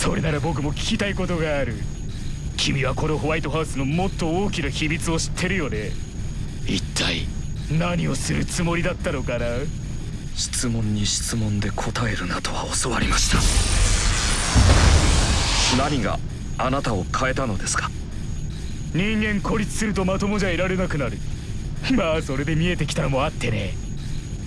それなら僕も聞きたいことがある。君はこのホワイトハウスのもっと大きな秘密を知ってるよね。一体？何をするつもりだったのかな？質問に質問で答えるなとは教わりました。何があなたを変えたのですか？人間孤立するとまともじゃいられなくなる。まあそれで見えてきたのもあってね。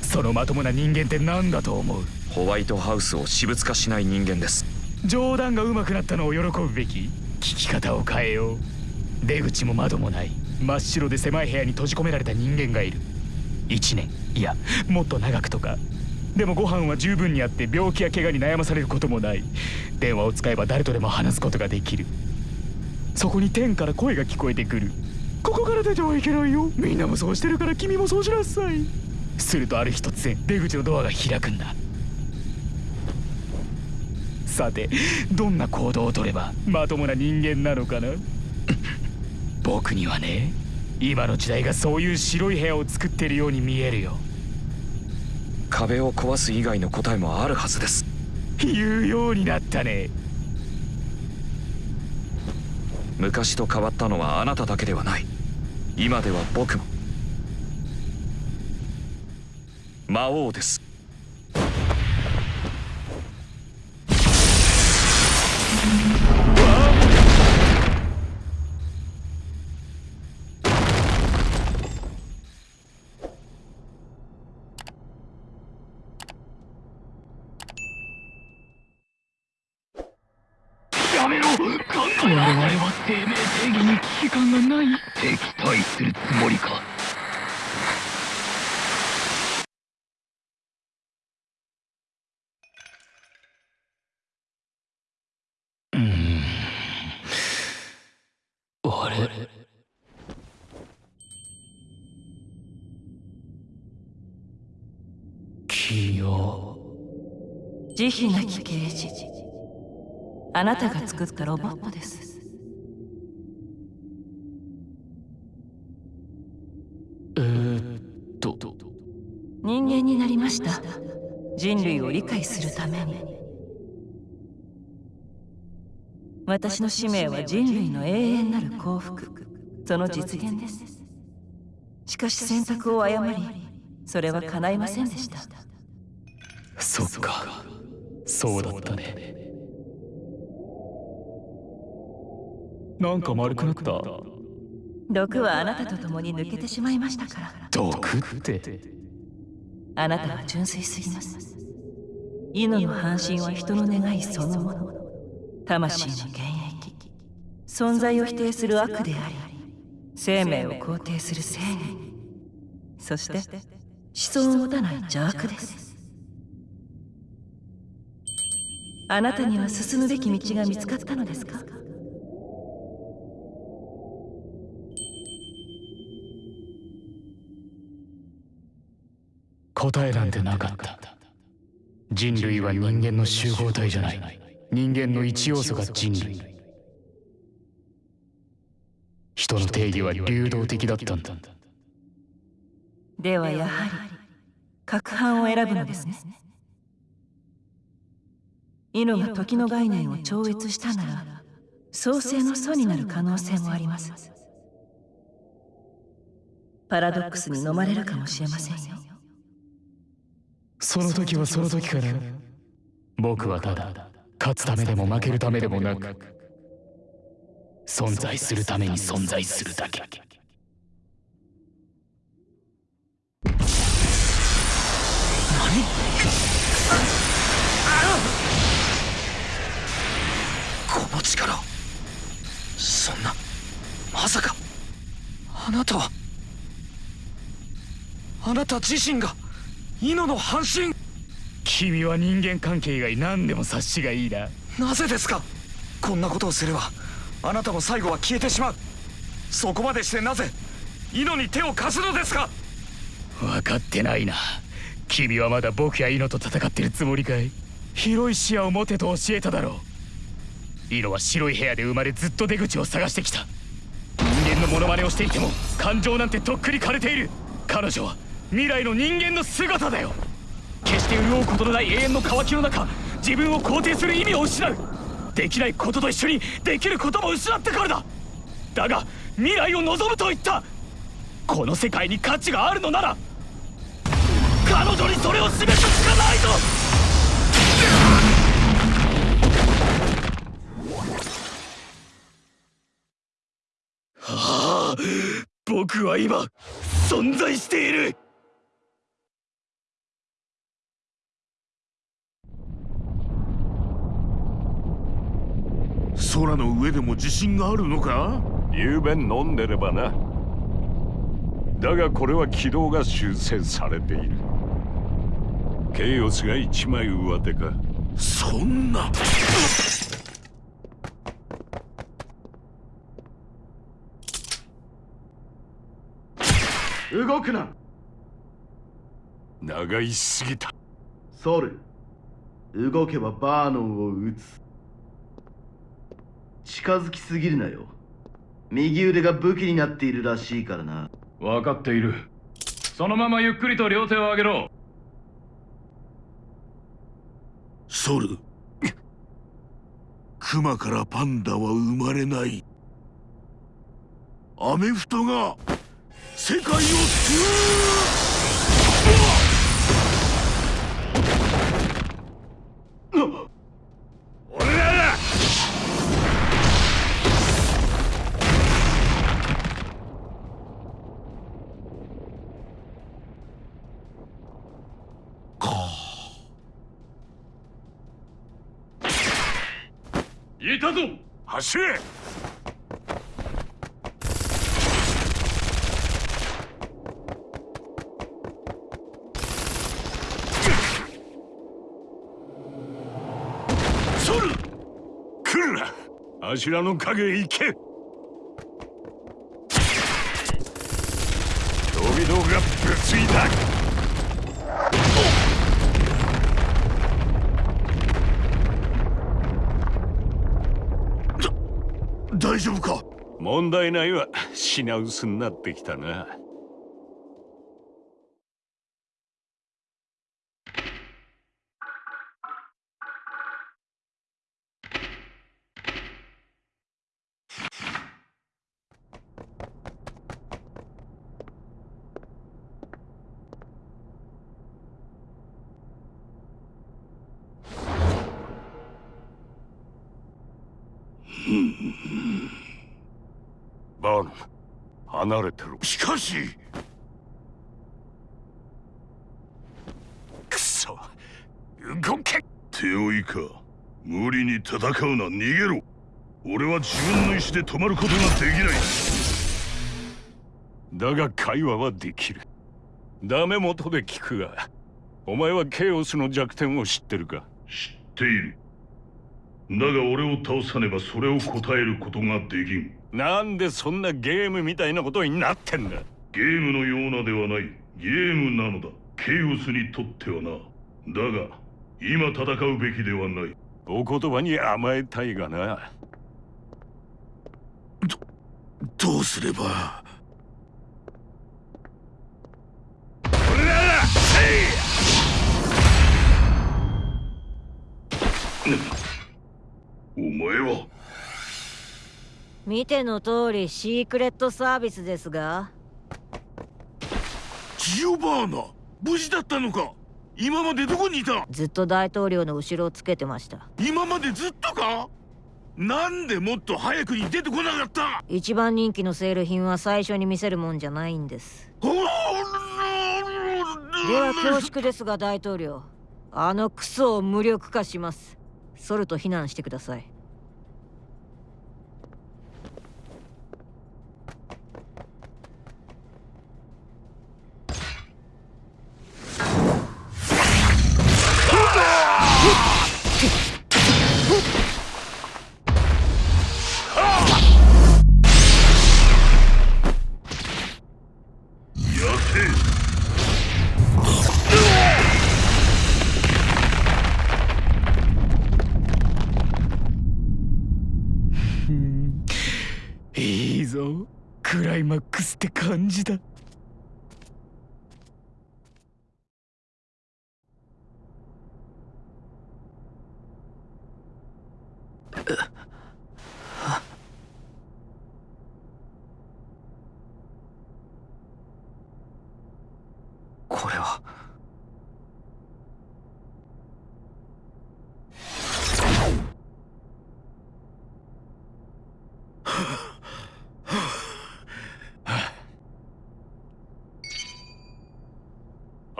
そのまともな人間って何だと思う？ホワイトハウスを私物化しない人間です冗談が上手くなったのを喜ぶべき聞き方を変えよう。出口も窓もない真っ白で狭い部屋に閉じ込められた人間がいる。1年いやもっと長くとか。でもご飯は十分にあって病気や怪我に悩まされることもない。電話を使えば誰とでも話すことができる。そこに天から声が聞こえてくる。ここから出てはいけないよ。みんなもそうしてるから君もそうしなさい。するとある日突然出口のドアが開くんだ。さてどんな行動をとればまともな人間なのかな？僕にはね今の時代がそういう白い部屋を作ってるように見えるよ。壁を壊す以外の答えもあるはずです。言うようになったね。昔と変わったのはあなただけではない。今では僕も。魔王です慈悲なき刑事。あなたが作ったロボットです。えー、っと。人間になりました。人類を理解するために。私の使命は人類の永遠なる幸福。その実現です。しかし選択を誤りそれは叶いませんでした。そっかそうだったね。なんか丸くなった。毒はあなたと共に抜けてしまいましたから。毒って。あなたは純粋すぎます。犬の半身は人の願いそのもの。魂の現役存在を否定する悪であり生命を肯定する正義。そして思想を持たない邪悪ですあなたには進むべき道が見つかったのですか？答えなんてなかった。人類は人間の集合体じゃない。人間の一要素が人類。人の定義は流動的だったんだ。ではやはり各班を選ぶのですね犬が時の概念を超越したなら創世の祖になる可能性もあります。パラドックスに飲まれるかもしれませんよ。その時はその時から僕はただ勝つためでも負けるためでもなく存在するために存在するだけ。何力そんなまさかあなたはあなた自身が犬の半身。君は人間関係以外何でも察しがいいな。なぜですか？こんなことをすればあなたも最後は消えてしまう。そこまでしてなぜ猪に手を貸すのですか？分かってないな。君はまだ僕や猪と戦ってるつもりかい？広い視野を持てと教えただろう猪は白い部屋で生まれずっと出口を探してきた。人間のモノマネをしていても感情なんてとっくに枯れている。彼女は未来の人間の姿だよ。決して潤うことのない永遠の渇きの中自分を肯定する意味を失う。できないことと一緒にできることも失ってからだ。だが未来を望むと言った。この世界に価値があるのなら彼女にそれを示すしかないぞ。はあ僕は今存在している。空の上でも自信があるのか？ゆうべ飲んでればなだがこれは軌道が修正されている。ケイオスが一枚上手か。そんな動くな。長いすぎたソル動けばバーノンを撃つ。近づきすぎるなよ。右腕が武器になっているらしいからな。分かっている。そのままゆっくりと両手を上げろ。ソルクマからパンダは生まれない。アメフトが世界を救う俺らだ。いたぞ。走れソル来るなあしらの影へ行け。飛び道がぶついた。大丈夫か？問題ないわ。品薄になってきたなバーン離れてるしかし。くそ。動け。手負いか。無理に戦うな。逃げろ。俺は自分の意思で止まることができない。だが会話はできる。ダメ元で聞くが。お前はケイオスの弱点を知ってるか。知っている。だが俺を倒さねばそれを答えることができん。なんでそんなゲームみたいなことになってんだ？ゲームのようなではない。ゲームなのだ。ケイオスにとってはな。だが今戦うべきではない。お言葉に甘えたいがな。どうすれば。俺らだお前は見ての通りシークレットサービスですが。ジオバーナ無事だったのか？今までどこにいた？ずっと大統領の後ろをつけてました。今までずっとか？なんでもっと早くに出てこなかった？一番人気のセール品は最初に見せるもんじゃないんです。では恐縮ですが大統領。あのクソを無力化します。ソルと非難してくださいマックスって感じだこれは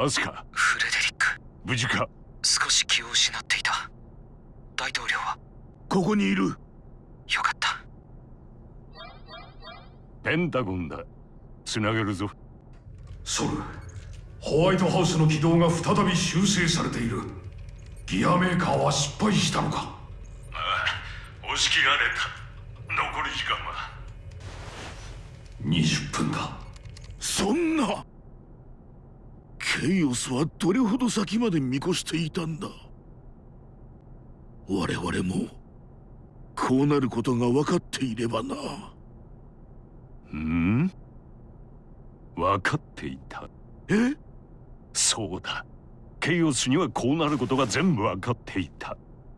アスカフレデリック。無事か？少し気を失っていた。大統領は？ここにいる。よかった。ペンタゴンだ。つなげるぞ。ソルホワイトハウスの軌道が再び修正されている。ギアメーカーは失敗したのか？ああ押し切られた。残り時間は。20分だそんなケイオスはどれほど先まで見越していたんだ？我々もこうなることが分かっていればな。うん？分かっていた。え？そうだ。ケイオスにはこうなることが全部分かっていた。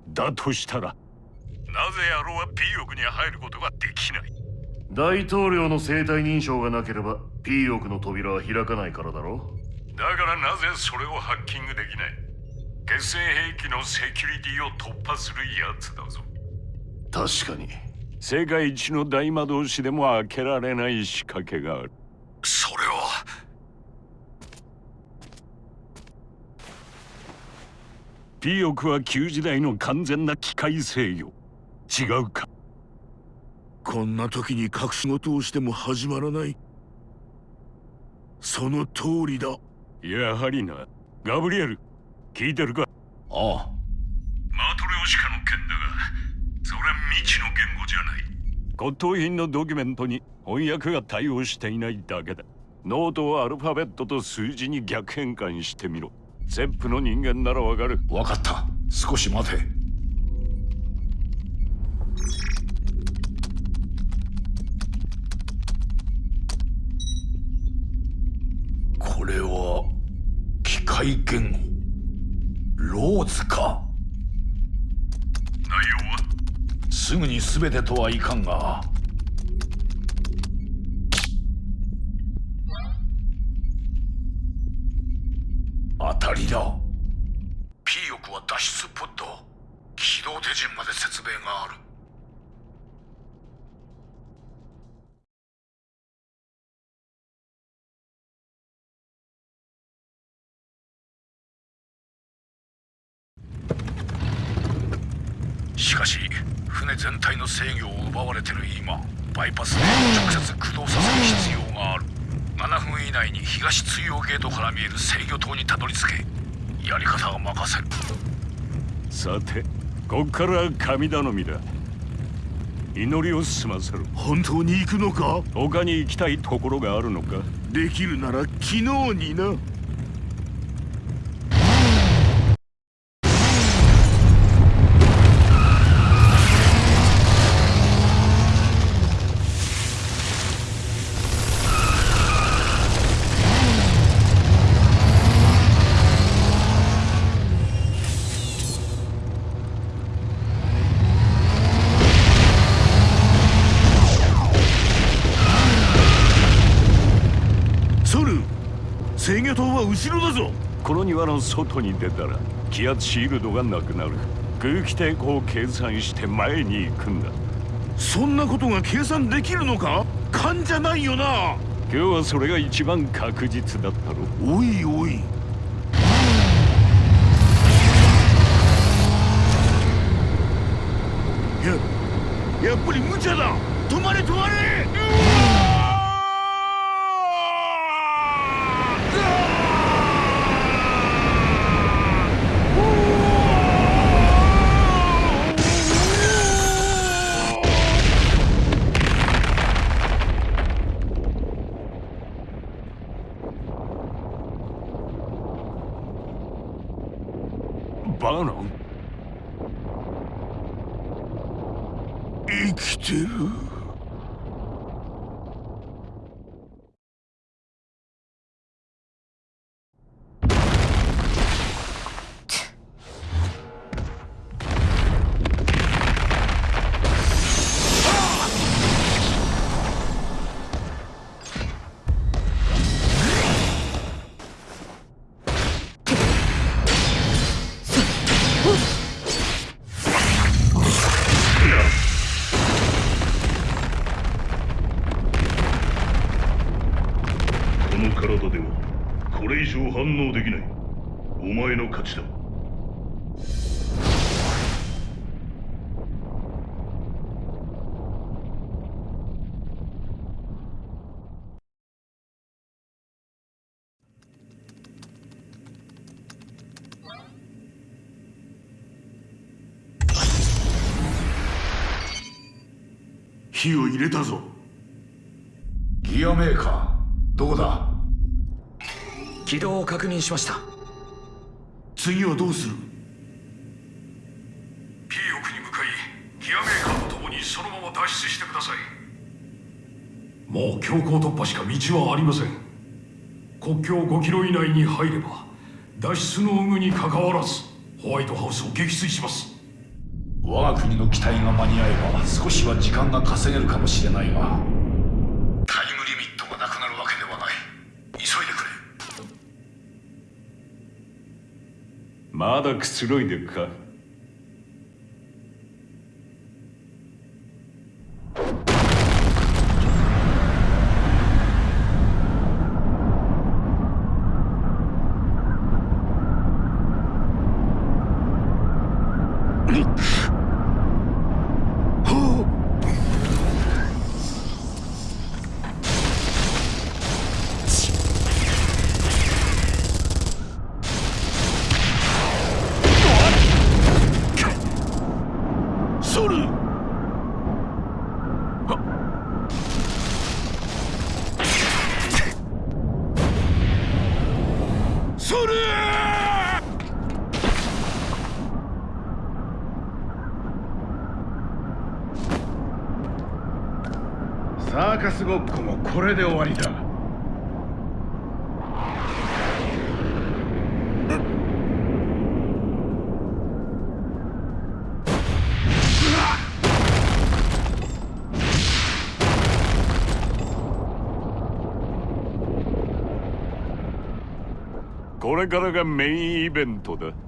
だとしたらなぜ野郎は P 翼に入ることができない？大統領の生体認証がなければ P 翼の扉は開かないからだろだからなぜそれをハッキングできない？決戦兵器のセキュリティを突破するやつだぞ。確かに。世界一の大魔導士でも開けられない仕掛けがある。それは。ピオクは旧時代の完全な機械制御。違うか？こんな時に隠し事をしても始まらない。その通りだやはりな。ガブリエル聞いてるか？ああ。マトリョーシカの件だがそれは未知の言語じゃない。骨董品のドキュメントに翻訳が対応していないだけだ。ノートをアルファベットと数字に逆変換してみろ。ゼップの人間ならわかる。分かった。少し待て。これは機械言語ローズか。内容は？すぐに全てとはいかんが。当たりだ。P 翼は脱出ポッド。起動手順まで説明がある制御を奪われてる今バイパスで直接駆動させる必要がある。7分以内に東追用ゲートから見える制御塔にたどり着け。やり方は任せる。さてこっからは神頼みだ。祈りを済ませる本当に行くのか？他に行きたいところがあるのか？できるなら昨日になは後ろだぞ。この庭の外に出たら気圧シールドがなくなる。空気抵抗を計算して前に行くんだ。そんなことが計算できるのか？勘じゃないよな。今日はそれが一番確実だったろ。おいおい。ややっぱり無茶だ。止まれ止まれ火を入れたぞ。ギアメーカーどこだ？軌道を確認しました。次はどうする？P 奥に向かいギアメーカーと共にそのまま脱出してください。もう強行突破しか道はありません。国境5キロ以内に入れば脱出の有無にかかわらずホワイトハウスを撃墜します我が国の機体が間に合えば少しは時間が稼げるかもしれないがタイムリミットがなくなるわけではない。急いでくれ。まだくつろいでるかそれそれサーカスごっこもこれで終わりだこれからがメインイベントだ。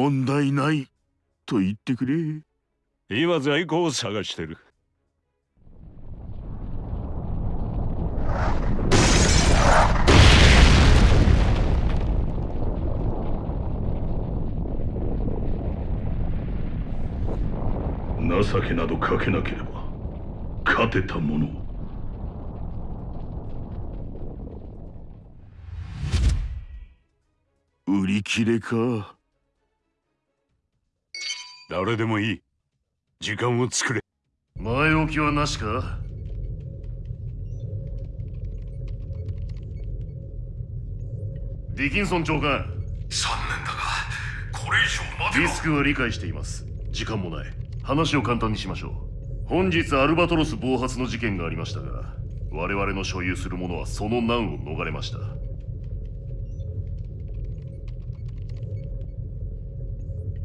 問題ないと言ってくれ。今在庫を探してる。情けなどかけなければ勝てたもの。を売り切れか誰でもいい。時間を作れ。前置きはなしか？ディキンソン長官。残念だがこれ以上待てはリスクは理解しています。時間もない。話を簡単にしましょう。本日アルバトロス暴発の事件がありましたが我々の所有するものはその難を逃れました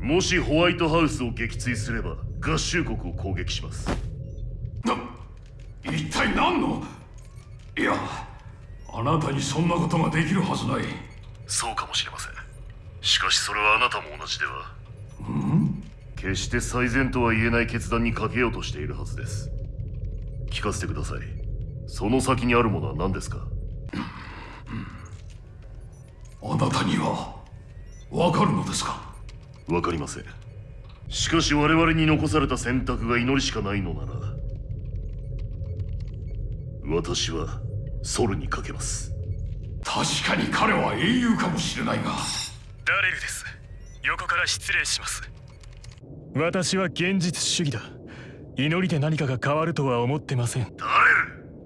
もしホワイトハウスを撃墜すれば合衆国を攻撃します。な一体何の？いやあなたにそんなことができるはずない。そうかもしれません。しかしそれはあなたも同じでは。うん？決して最善とは言えない決断にかけようとしているはずです。聞かせてください。その先にあるものは何ですか？あなたにはわかるのですか？わかりません。しかし我々に残された選択が祈りしかないのなら私はソルにかけます。確かに彼は英雄かもしれないが。ダレルです。横から失礼します。私は現実主義だ。祈りで何かが変わるとは思ってません。ダレ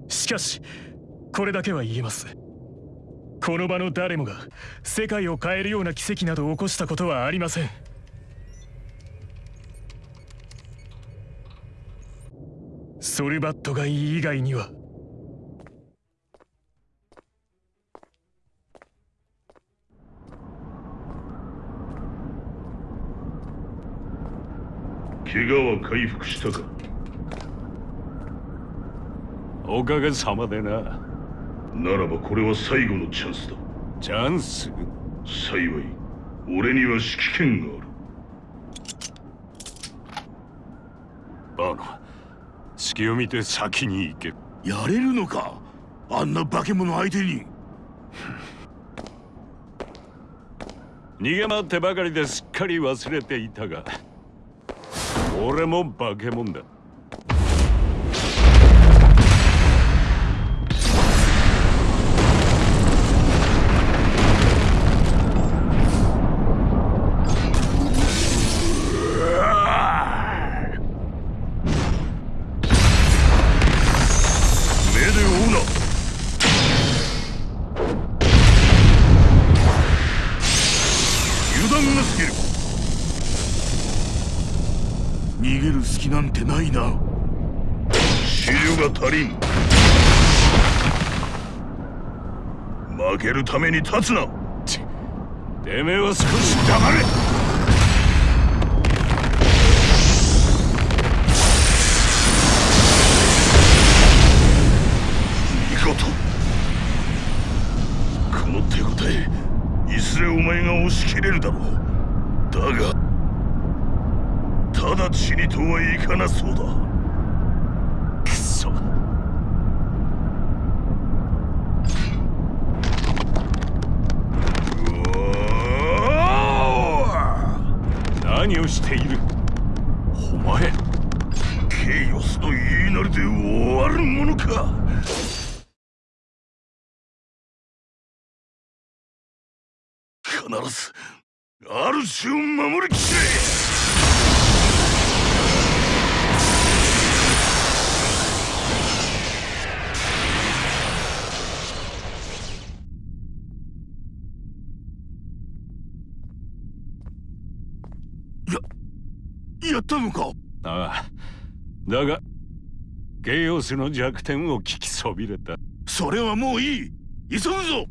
ル！しかしこれだけは言えます。この場の誰もが世界を変えるような奇跡など起こしたことはありませんソルバットがいい以外には。怪我は回復したか？おかげさまでな。ならばこれは最後のチャンスだ。チャンス？幸い俺には指揮権があるバノ隙を見て先に行け。やれるのか？あんな化け物相手に。逃げ回ってばかりですっかり忘れていたが俺も化け物だ負けるために立つな。てめえは少し黙れ。見事。この手応えいずれお前が押し切れるだろう。だが直ちにとはいかなそうだくそ何をしている？お前ケイオスの言いなりで終わるものか？必ず主を守りきれったのか？ああだがゲイオスの弱点を聞きそびれた。それはもういい。急ぐぞ！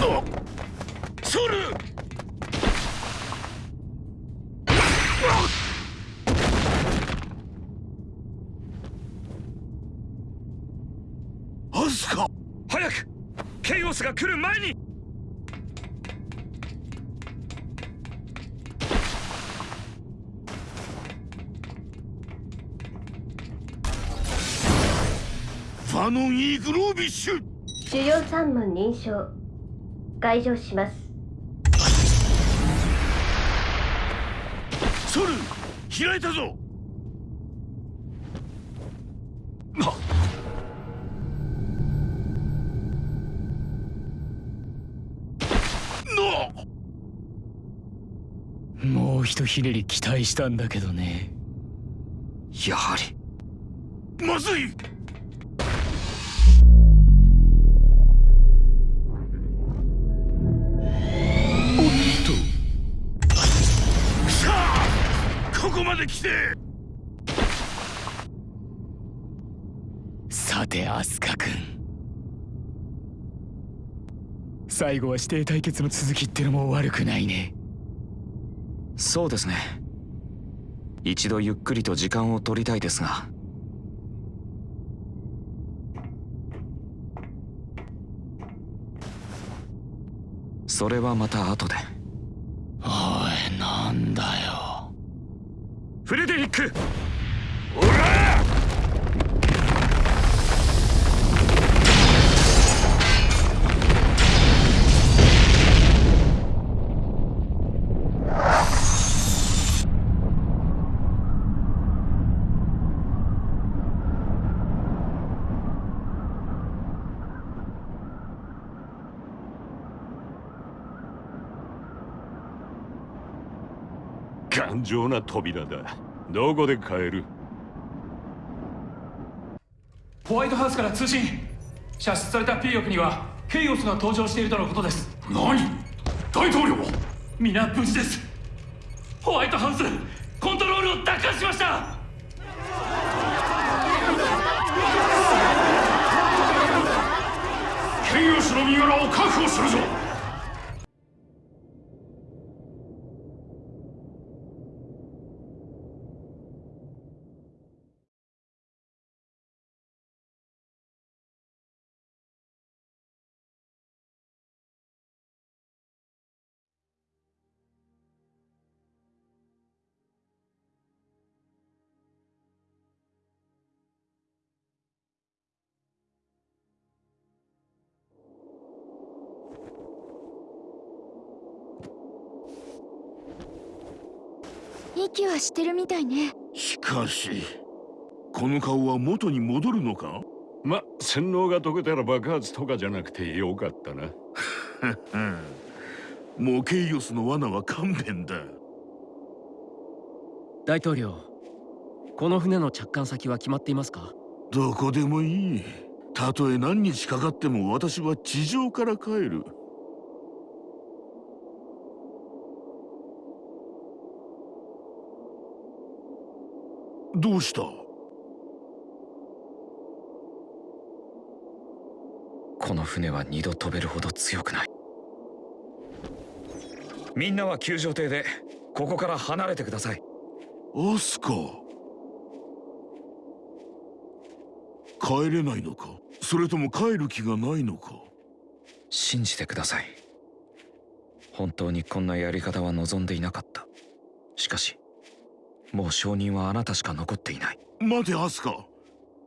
あソルケイオスが来る前に。ファノン・イーグロービッシュ。主要三門認証解除します。ソル開いたぞひとひねり期待したんだけどね。やはり。まずい！おっと。さあここまで来て！さてアスカ君。最後は指定対決の続きってのも悪くないね。そうですね。一度ゆっくりと時間を取りたいですが。それはまた後で。おいなんだよ。フレデリック！おら頑丈な扉だ。どこで買える？ホワイトハウスから通信。射出された P 翼にはケイオスが登場しているとのことです。何？大統領？皆無事です。ホワイトハウスコントロールを奪還しました。ケイオスの身柄を確保するぞ息はしてるみたいね。しかしこの顔は元に戻るのか？ま洗脳が解けたら爆発とかじゃなくてよかったな。もうケイオスの罠は勘弁だ。大統領この船の着艦先は決まっていますか？どこでもいい。たとえ何日かかっても私は地上から帰るどうした？この船は二度飛べるほど強くない。みんなは救助艇でここから離れてください。アスカ。帰れないのか？それとも帰る気がないのか？信じてください。本当にこんなやり方は望んでいなかった。しかしもう証人はあなたしか残っていない。待てアスカ。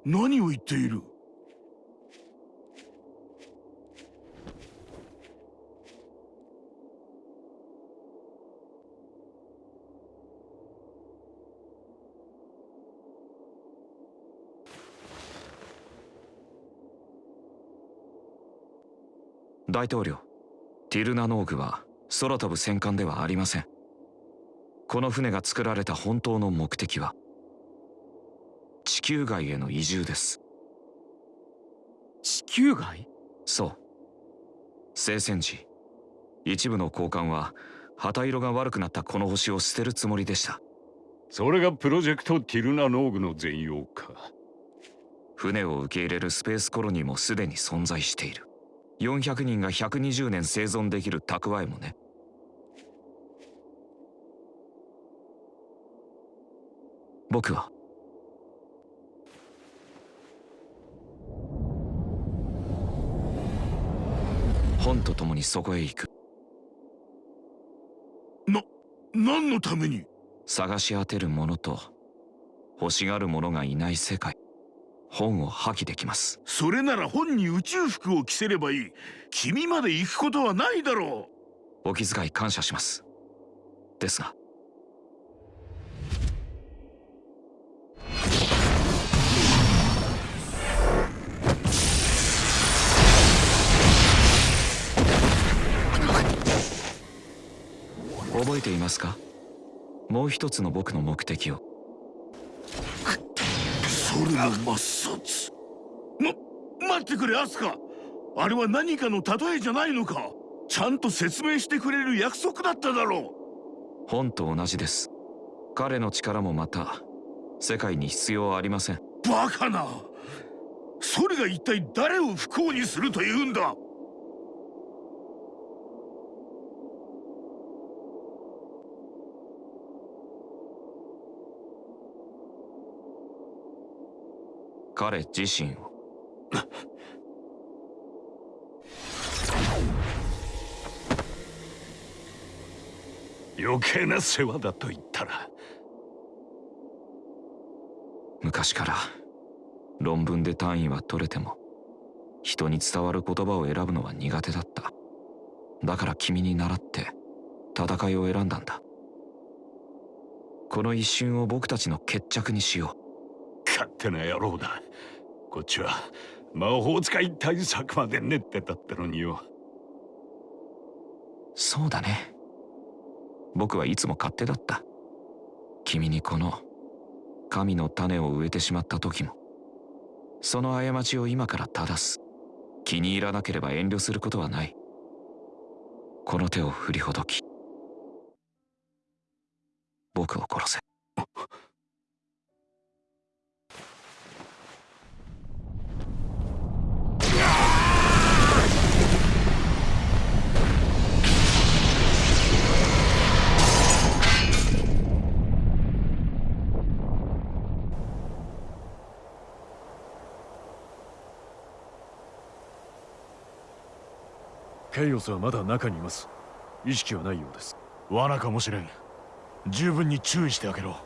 何を言っている？大統領ティルナノーグは空飛ぶ戦艦ではありませんこの船が作られた本当の目的は地球外への移住です。地球外？そう。聖戦時一部の高官は旗色が悪くなったこの星を捨てるつもりでした。それがプロジェクトティルナノーグの全容か。船を受け入れるスペースコロニーもすでに存在している。400人が120年生存できる蓄えもね僕は。本と共にそこへ行く。な何のために？探し当てる者と欲しがる者がいない世界。本を破棄できます。それなら本に宇宙服を着せればいい。君まで行くことはないだろう。お気遣い感謝します。ですが覚えていますか？もう一つの僕の目的を。それの抹殺。ま待ってくれアスカ。あれは何かの例えじゃないのか。ちゃんと説明してくれる約束だっただろう。本と同じです。彼の力もまた世界に必要ありません。バカな。それが一体誰を不幸にするというんだ？彼自身を。余計な世話だと言ったら。昔から論文で単位は取れても人に伝わる言葉を選ぶのは苦手だった。だから君に倣って戦いを選んだんだ。この一瞬を僕たちの決着にしよう勝手な野郎だ。こっちは魔法使い対策まで練ってたってのによ。そうだね。僕はいつも勝手だった。君にこの神の種を植えてしまった時も。その過ちを今から正す。気に入らなければ遠慮することはない。この手を振りほどき。僕を殺せ。ケイオスはまだ中にいます。意識はないようです。罠かもしれん。十分に注意してあげろ。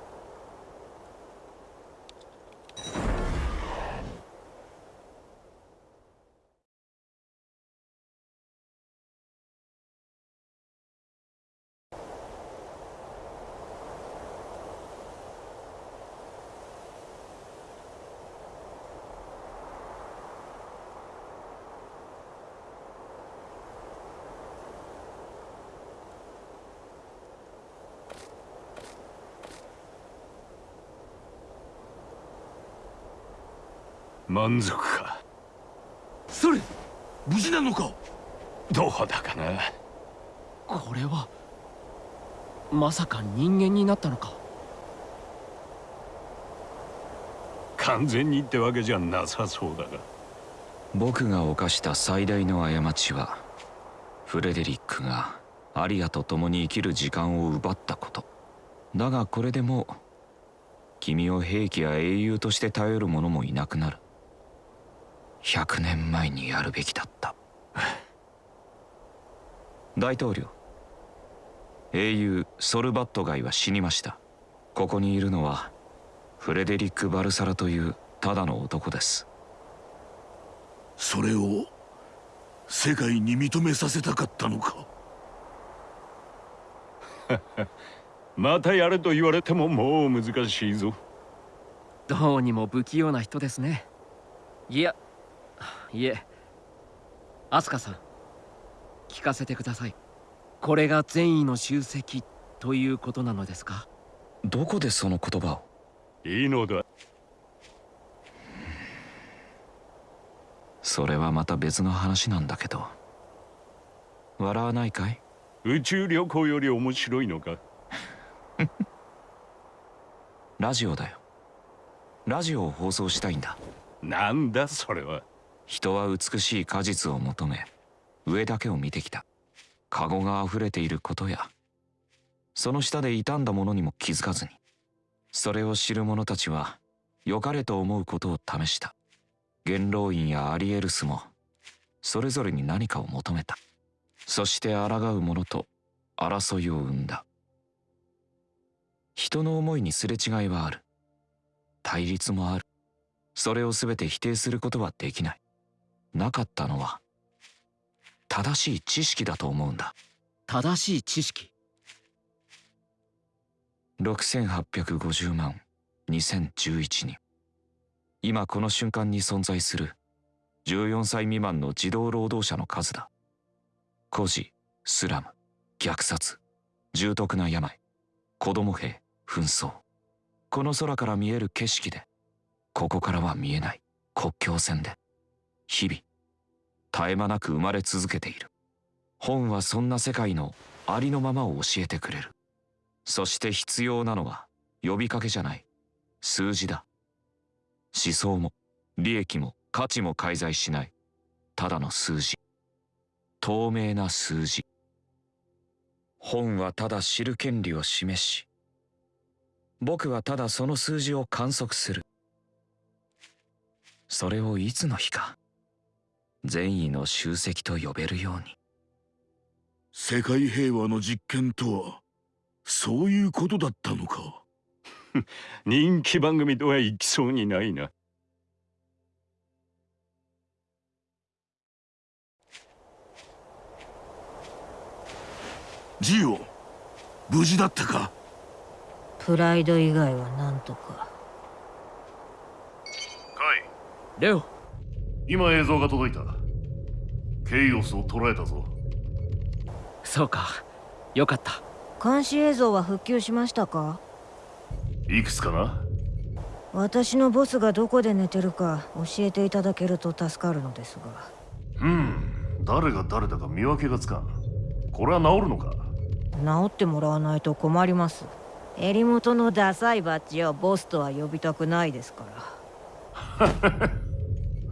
満足か？それ無事なのか？どうだかな？これはまさか人間になったのか？完全にってわけじゃなさそうだが。僕が犯した最大の過ちはフレデリックがアリアと共に生きる時間を奪ったこと。だがこれでもう君を兵器や英雄として頼る者もいなくなる100年前にやるべきだった。大統領。英雄ソルバットガイは死にました。ここにいるのはフレデリック・バルサラというただの男です。それを世界に認めさせたかったのか。またやれと言われてももう難しいぞ。どうにも不器用な人ですね。いやいえアスカさん聞かせてください。これが善意の集積ということなのですか？どこでその言葉を？いいのだ。それはまた別の話なんだけど。笑わないかい？宇宙旅行より面白いのか？ラジオだよ。ラジオを放送したいんだ。なんだそれは人は美しい果実を求め上だけを見てきた。カゴが溢れていることやその下で傷んだものにも気づかずにそれを知る者たちは良かれと思うことを試した。元老院やアリエルスもそれぞれに何かを求めた。そして抗う者と争いを生んだ。人の思いにすれ違いはある。対立もある。それを全て否定することはできない。なかったのは正しい知識だと思うんだ。正しい知識。6850万2011人。今この瞬間に存在する14歳未満の児童労働者の数だ。孤児スラム虐殺重篤な病子供兵紛争。この空から見える景色でここからは見えない国境線で日々絶え間なく生まれ続けている。本はそんな世界のありのままを教えてくれる。そして必要なのは呼びかけじゃない。数字だ。思想も利益も価値も介在しない。ただの数字。透明な数字。本はただ知る権利を示し僕はただその数字を観測する。それをいつの日か善意の集積と呼べるように。世界平和の実験とはそういうことだったのか。人気番組とはいきそうにないな。ジオ無事だったか？プライド以外はなんとか。カイレオ今映像が届いた。ケイオスを捉えたぞ。そうか。よかった。監視映像は復旧しましたか？いくつかな？私のボスがどこで寝てるか教えていただけると助かるのですが。うん。誰が誰だか見分けがつかん。これは治るのか？治ってもらわないと困ります。襟元のダサいバッジをボスとは呼びたくないですか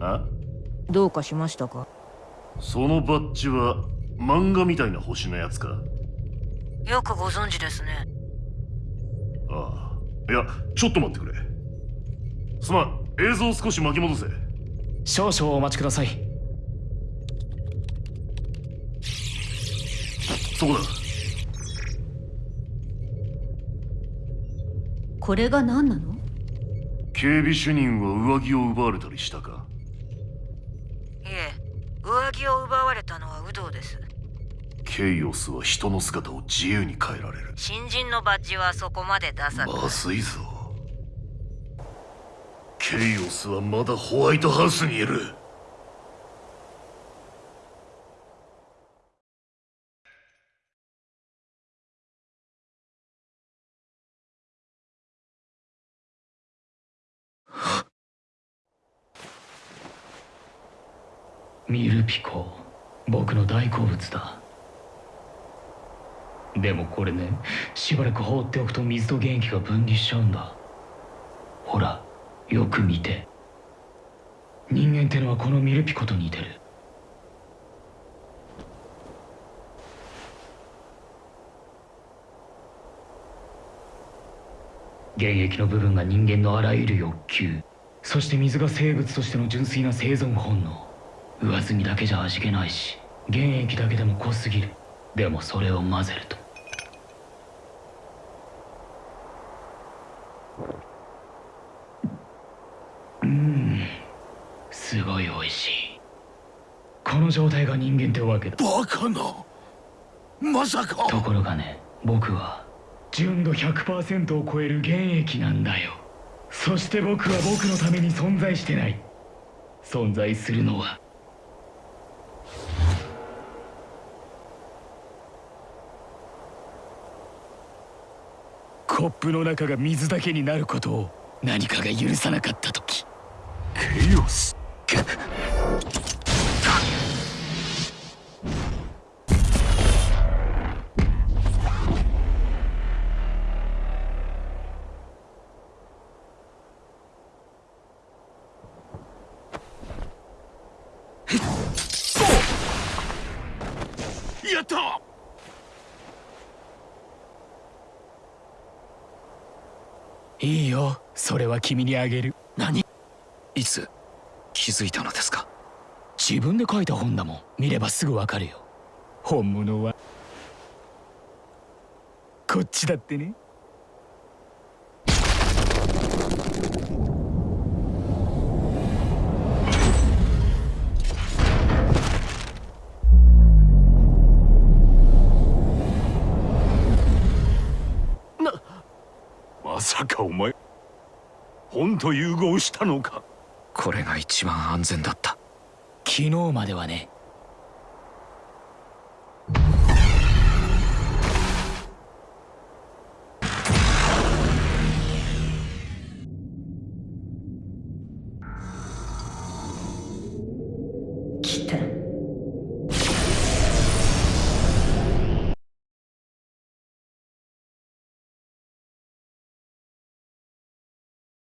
ら。あ？どうかしましたか？そのバッジは漫画みたいな星のやつか？よくご存知ですね。ああ。いやちょっと待ってくれ。すまん。映像を少し巻き戻せ。少々お待ちください。そこだ。これが何なの？警備主任は上着を奪われたりしたか？いえ上着を奪われたのは有働です。ケイオスは人の姿を自由に変えられる。新人のバッジはそこまで出さまずいぞ。ケイオスはまだホワイトハウスにいるミルピコ僕の大好物だ。でもこれねしばらく放っておくと水と原液が分離しちゃうんだ。ほらよく見て。人間ってのはこのミルピコと似てる。原液の部分が人間のあらゆる欲求そして水が生物としての純粋な生存本能。上澄みだけじゃ味気ないし原液だけでも濃すぎる。でもそれを混ぜると。うんすごい美味しい。この状態が人間ってわけだ。バカな。まさか。ところがね僕は純度100%を超える原液なんだよ。そして僕は僕のために存在してない。存在するのはコップの中が水だけになることを何かが許さなかった時。ケイオスやったいいよそれは君にあげる。何？いつ？気づいたのですか？自分で書いた本だもん。見ればすぐわかるよ。本物はこっちだってね本と融合したのか。これが一番安全だった。昨日まではね